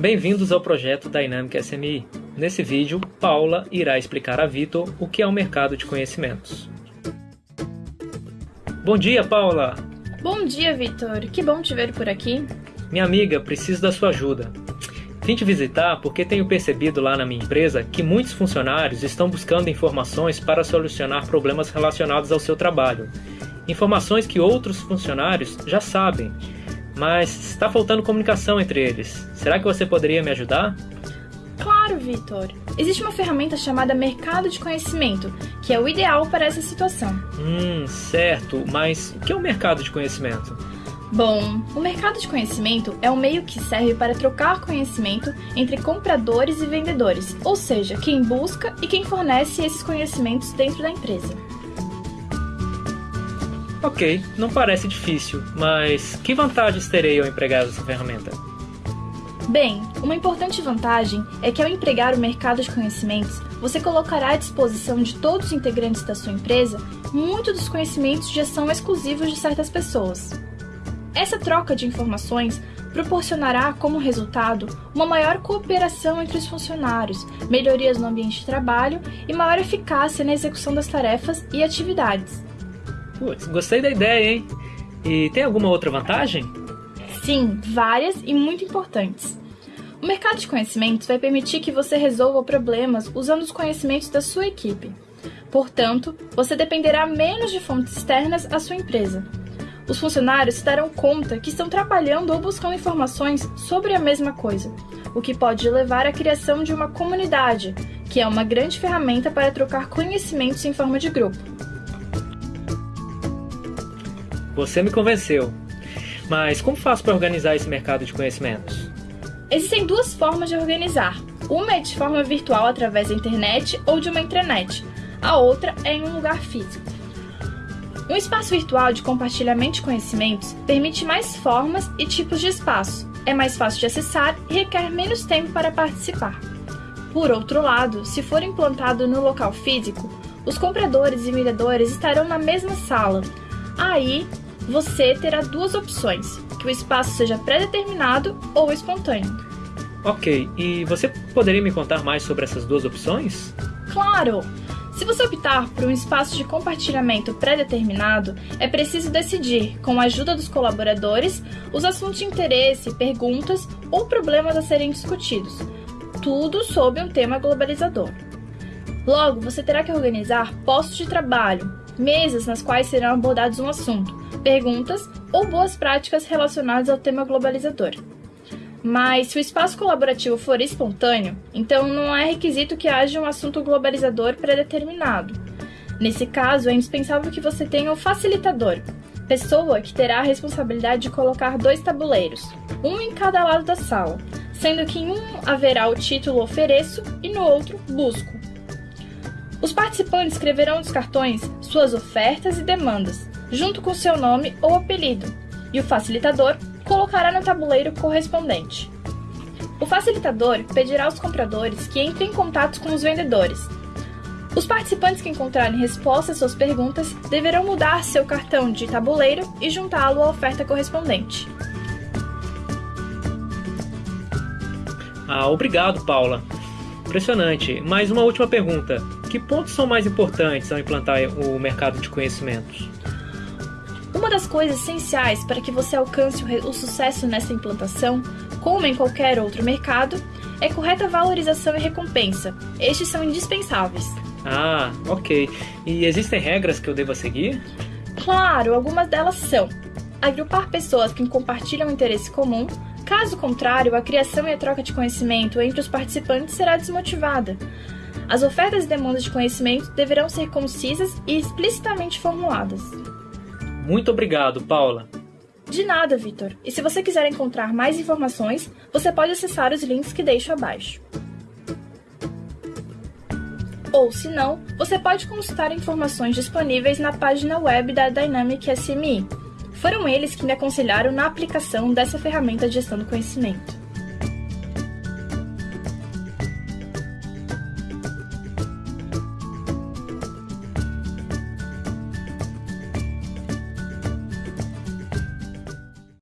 Bem-vindos ao projeto Dynamic SMI. Nesse vídeo, Paula irá explicar a Vitor o que é o mercado de conhecimentos. Bom dia, Paula! Bom dia, Vitor! Que bom te ver por aqui. Minha amiga, preciso da sua ajuda. Vim te visitar porque tenho percebido lá na minha empresa que muitos funcionários estão buscando informações para solucionar problemas relacionados ao seu trabalho. Informações que outros funcionários já sabem, mas está faltando comunicação entre eles. Será que você poderia me ajudar? Claro, Vitor. Existe uma ferramenta chamada Mercado de Conhecimento, que é o ideal para essa situação. Hum, certo. Mas o que é o mercado de conhecimento? Bom, o mercado de conhecimento é um meio que serve para trocar conhecimento entre compradores e vendedores, ou seja, quem busca e quem fornece esses conhecimentos dentro da empresa. Ok, não parece difícil, mas que vantagens terei ao empregar essa ferramenta? Bem, uma importante vantagem é que ao empregar o mercado de conhecimentos, você colocará à disposição de todos os integrantes da sua empresa muitos dos conhecimentos já são exclusivos de certas pessoas. Essa troca de informações proporcionará, como resultado, uma maior cooperação entre os funcionários, melhorias no ambiente de trabalho e maior eficácia na execução das tarefas e atividades. Putz, gostei da ideia, hein? E tem alguma outra vantagem? Sim, várias e muito importantes. O mercado de conhecimentos vai permitir que você resolva problemas usando os conhecimentos da sua equipe. Portanto, você dependerá menos de fontes externas à sua empresa. Os funcionários se darão conta que estão trabalhando ou buscando informações sobre a mesma coisa, o que pode levar à criação de uma comunidade, que é uma grande ferramenta para trocar conhecimentos em forma de grupo. Você me convenceu. Mas como faço para organizar esse mercado de conhecimentos? Existem duas formas de organizar. Uma é de forma virtual através da internet ou de uma intranet. A outra é em um lugar físico. Um espaço virtual de compartilhamento de conhecimentos permite mais formas e tipos de espaço, é mais fácil de acessar e requer menos tempo para participar. Por outro lado, se for implantado no local físico, os compradores e vendedores estarão na mesma sala. Aí, você terá duas opções: que o espaço seja pré-determinado ou espontâneo. Ok, e você poderia me contar mais sobre essas duas opções? Claro! Se você optar por um espaço de compartilhamento pré-determinado, é preciso decidir, com a ajuda dos colaboradores, os assuntos de interesse, perguntas ou problemas a serem discutidos, tudo sob um tema globalizador. Logo, você terá que organizar postos de trabalho, mesas nas quais serão abordados um assunto, perguntas ou boas práticas relacionadas ao tema globalizador. Mas se o espaço colaborativo for espontâneo, então não é requisito que haja um assunto globalizador predeterminado. Nesse caso, é indispensável que você tenha o facilitador, pessoa que terá a responsabilidade de colocar dois tabuleiros, um em cada lado da sala, sendo que em um haverá o título Ofereço e no outro Busco. Os participantes escreverão nos cartões suas ofertas e demandas, junto com seu nome ou apelido, e o facilitador colocará no tabuleiro correspondente. O facilitador pedirá aos compradores que entrem em contato com os vendedores. Os participantes que encontrarem respostas às suas perguntas deverão mudar seu cartão de tabuleiro e juntá-lo à oferta correspondente. Ah, obrigado, Paula. Impressionante. Mais uma última pergunta. Que pontos são mais importantes ao implantar o mercado de conhecimentos? Uma das coisas essenciais para que você alcance o sucesso nessa implantação, como em qualquer outro mercado, é correta valorização e recompensa. Estes são indispensáveis. Ah, ok. E existem regras que eu deva seguir? Claro, algumas delas são: agrupar pessoas que compartilham um interesse comum. Caso contrário, a criação e a troca de conhecimento entre os participantes será desmotivada. As ofertas e demandas de conhecimento deverão ser concisas e explicitamente formuladas. Muito obrigado, Paula. De nada, Vitor. E se você quiser encontrar mais informações, você pode acessar os links que deixo abaixo. Ou, se não, você pode consultar informações disponíveis na página web da Dynamic SMI. Foram eles que me aconselharam na aplicação dessa ferramenta de gestão do conhecimento.